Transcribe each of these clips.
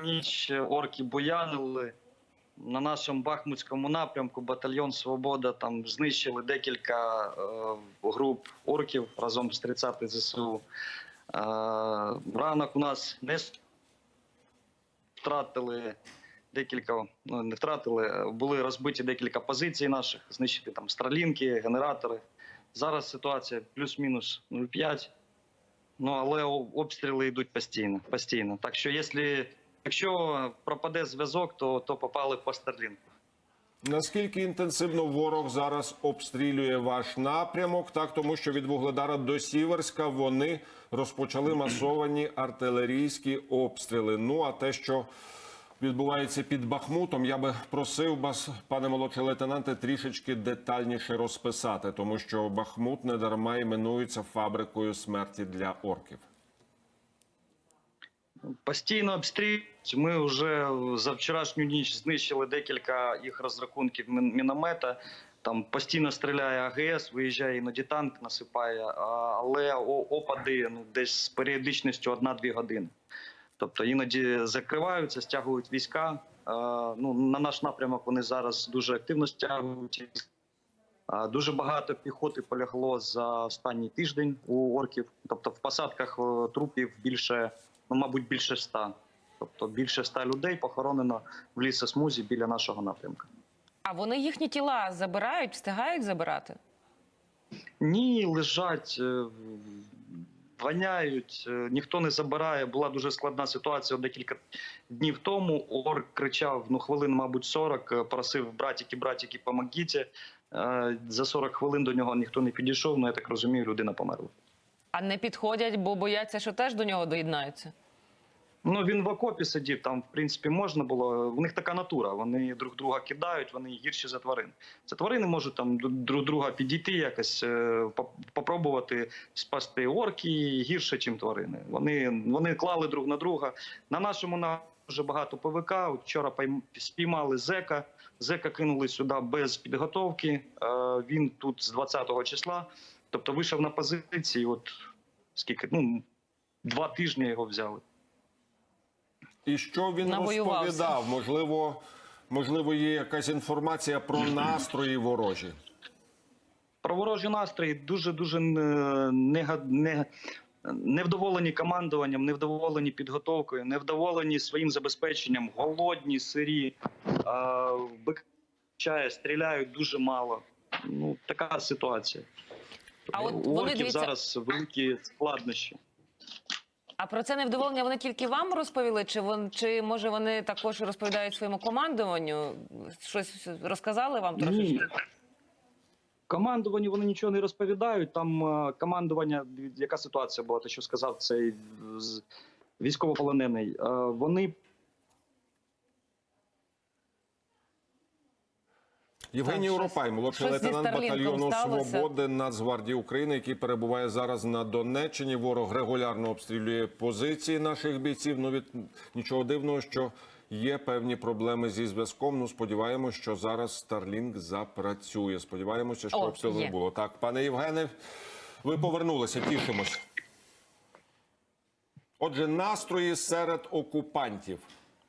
ніч орки буянили. На нашому Бахмутському напрямку батальйон Свобода там знищили декілька е, груп орків разом з 30 ЗСУ. Е, ранок у нас не втратили декілька, ну не втратили, е, були розбиті декілька позицій наших, знищити там стралінки, генератори. Зараз ситуація плюс-мінус 0,5. Ну але обстріли йдуть постійно. постійно. Так що, якщо, якщо пропаде зв'язок, то, то попали по Старлінку. Наскільки інтенсивно ворог зараз обстрілює ваш напрямок? Так, тому що від Вугледара до Сіверська вони розпочали масовані артилерійські обстріли. Ну а те, що відбувається під Бахмутом, я би просив вас, пане молодший лейтенанте, трішечки детальніше розписати, тому що Бахмут недарма іменується фабрикою смерті для орків. Постійно обстрілюють. Ми вже за вчорашню ніч знищили декілька їх розрахунків міномета. Там постійно стріляє АГС, виїжджає іноді танк, насипає, але опади ну, десь з періодичністю 1-2 години. Тобто іноді закриваються, стягують війська. Ну, на наш напрямок вони зараз дуже активно стягують. Дуже багато піхоти полягло за останній тиждень у орків. Тобто в посадках е, трупів більше, ну мабуть, більше ста. Тобто більше ста людей похоронено в лісосмузі біля нашого напрямку. А вони їхні тіла забирають, встигають забирати? Ні, лежать, е, воняють, е, ніхто не забирає. Була дуже складна ситуація декілька днів тому. Орк кричав ну хвилин, мабуть, 40, е, просив братіки, братіки, помогіть. За 40 хвилин до нього ніхто не підійшов. Ну я так розумію, людина померла. А не підходять, бо бояться, що теж до нього доєднаються. Ну він в окопі сидів. Там, в принципі, можна було. В них така натура. Вони друг друга кидають, вони гірші за тварин. Це тварини можуть там друг друга підійти, якось е, попробувати спасти орки гірше, ніж тварини. Вони, вони клали друг на друга. На нашому на дуже багато ПВК. Вчора спіймали зека. Зека кинули сюди без підготовки. Е, Він тут з 20-го числа. Тобто вийшов на позиції. От скільки ну два тижні його взяли. І що він розповідав? Можливо, можливо, є якась інформація про настрої ворожі. Про ворожі настрої дуже дуже не, не, невдоволені командуванням, невдоволені підготовкою, невдоволені своїм забезпеченням, голодні, сирі, а, вбивчає, стріляють дуже мало. Ну така ситуація. А от У вони, орків дивіться- зараз великі складнощі. А про це невдоволення вони тільки вам розповіли? Чи вон, чи може вони також розповідають своєму командуванню? Щось розказали вам трошечки? Ні. Командуванню вони нічого не розповідають. Там е, командування, яка ситуація була, те, що сказав цей військовополонений. Е, Вони Євгеній Уропай, молодший щось зі лейтенант Старлінком батальйону сталося. Свободи Нацгвардії України, який перебуває зараз на Донеччині. Ворог регулярно обстрілює позиції наших бійців. Ну від нічого дивного, що є певні проблеми зі зв'язком. Ну сподіваємося, що зараз Starlink запрацює. Сподіваємося, що О, обстрілу не є. було. Так, пане Євгене, ви повернулися. Тішимось. Отже, настрої серед окупантів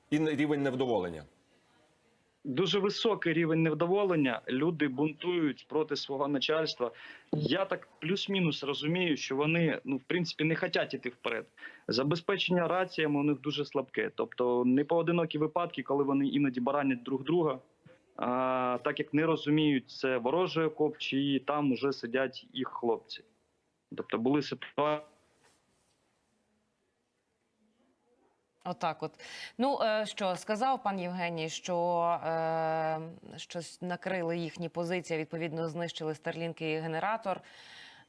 і рівень невдоволення. Дуже високий рівень невдоволення. Люди бунтують проти свого начальства. Я так плюс-мінус розумію, що вони ну в принципі не хочуть іти вперед. Забезпечення раціями у них дуже слабке. Тобто не поодинокі випадки, коли вони іноді баранять друг друга. А, так як не розуміють, це ворожий окоп, чи там вже сидять їх хлопці. Тобто були ситуації. Отак, от ну е, що сказав пан Євгеній, що е, щось накрили їхні позиції, відповідно знищили старлінки і генератор.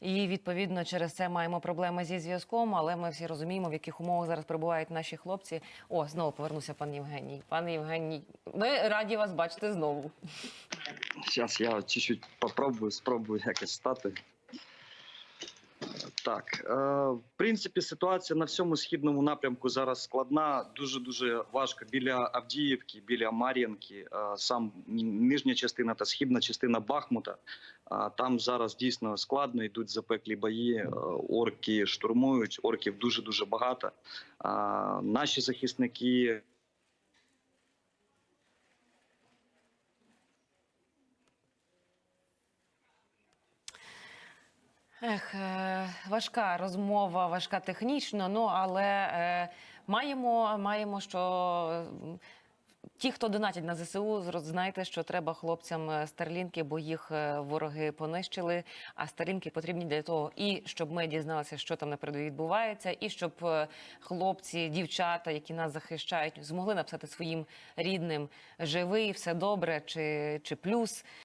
І відповідно через це маємо проблеми зі зв'язком. Але ми всі розуміємо, в яких умовах зараз перебувають наші хлопці. О, знову повернувся пан Євгеній. Пан Євгеній, ми раді вас бачити знову. Зараз я чуть-чуть попробую, спробую якось стати. Так, е, в принципі, ситуація на всьому східному напрямку зараз складна. Дуже дуже важко біля Авдіївки, біля Мар'їнки, е, сам нижня частина та східна частина Бахмута. Е, там зараз дійсно складно йдуть запеклі бої. орки штурмують, орків дуже дуже багато. Наші захисники Ех, е, важка розмова, важка технічно, ну але е, маємо, маємо, що ті, хто донатять на ЗСУ, знайте, що треба хлопцям е, старлінки, бо їх е, вороги понищили. А старлінки потрібні для того, і щоб ми дізналися, що там на відбувається, і щоб е, хлопці, дівчата, які нас захищають, змогли написати своїм рідним живий, все добре чи, чи плюс.